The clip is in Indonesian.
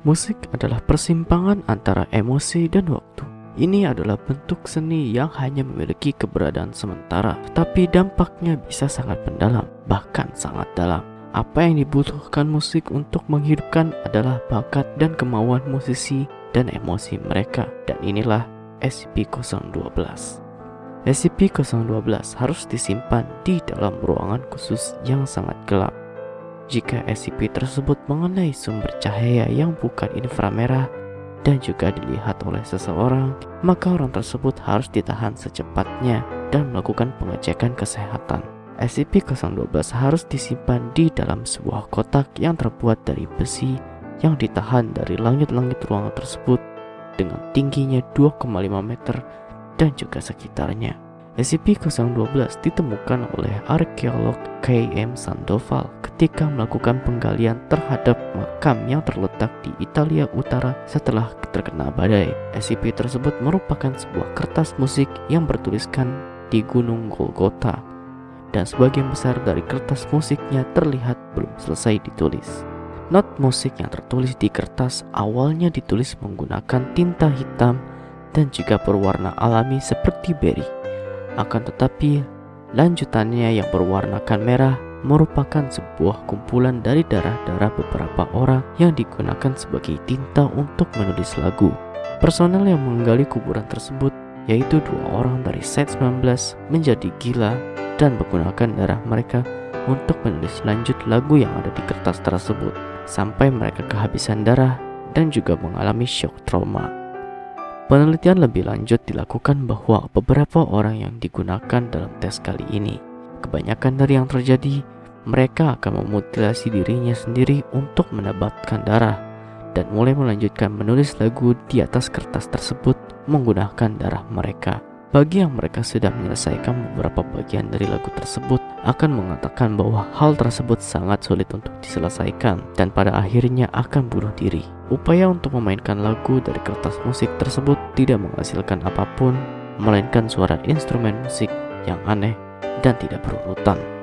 Musik adalah persimpangan antara emosi dan waktu. Ini adalah bentuk seni yang hanya memiliki keberadaan sementara, tapi dampaknya bisa sangat mendalam, bahkan sangat dalam. Apa yang dibutuhkan musik untuk menghidupkan adalah bakat dan kemauan musisi dan emosi mereka, dan inilah SCP-012. SCP-012 harus disimpan di dalam ruangan khusus yang sangat gelap. Jika SCP tersebut mengenai sumber cahaya yang bukan inframerah dan juga dilihat oleh seseorang, maka orang tersebut harus ditahan secepatnya dan melakukan pengecekan kesehatan. SCP-012 harus disimpan di dalam sebuah kotak yang terbuat dari besi yang ditahan dari langit-langit ruangan tersebut dengan tingginya 2,5 meter dan juga sekitarnya. SCP-012 ditemukan oleh arkeolog K.M. Sandoval ketika melakukan penggalian terhadap makam yang terletak di Italia Utara setelah terkena badai. SCP tersebut merupakan sebuah kertas musik yang bertuliskan di Gunung Golgota dan sebagian besar dari kertas musiknya terlihat belum selesai ditulis. Not musik yang tertulis di kertas awalnya ditulis menggunakan tinta hitam dan juga berwarna alami seperti berry. Akan tetapi, lanjutannya yang berwarnakan merah merupakan sebuah kumpulan dari darah-darah beberapa orang yang digunakan sebagai tinta untuk menulis lagu. Personel yang menggali kuburan tersebut, yaitu dua orang dari Set 19, menjadi gila dan menggunakan darah mereka untuk menulis lanjut lagu yang ada di kertas tersebut, sampai mereka kehabisan darah dan juga mengalami shock trauma. Penelitian lebih lanjut dilakukan bahwa beberapa orang yang digunakan dalam tes kali ini, kebanyakan dari yang terjadi, mereka akan memutilasi dirinya sendiri untuk mendapatkan darah dan mulai melanjutkan menulis lagu di atas kertas tersebut menggunakan darah mereka. Bagi yang mereka sudah menyelesaikan beberapa bagian dari lagu tersebut akan mengatakan bahwa hal tersebut sangat sulit untuk diselesaikan dan pada akhirnya akan bunuh diri. Upaya untuk memainkan lagu dari kertas musik tersebut tidak menghasilkan apa pun melainkan suara instrumen musik yang aneh dan tidak berurutan.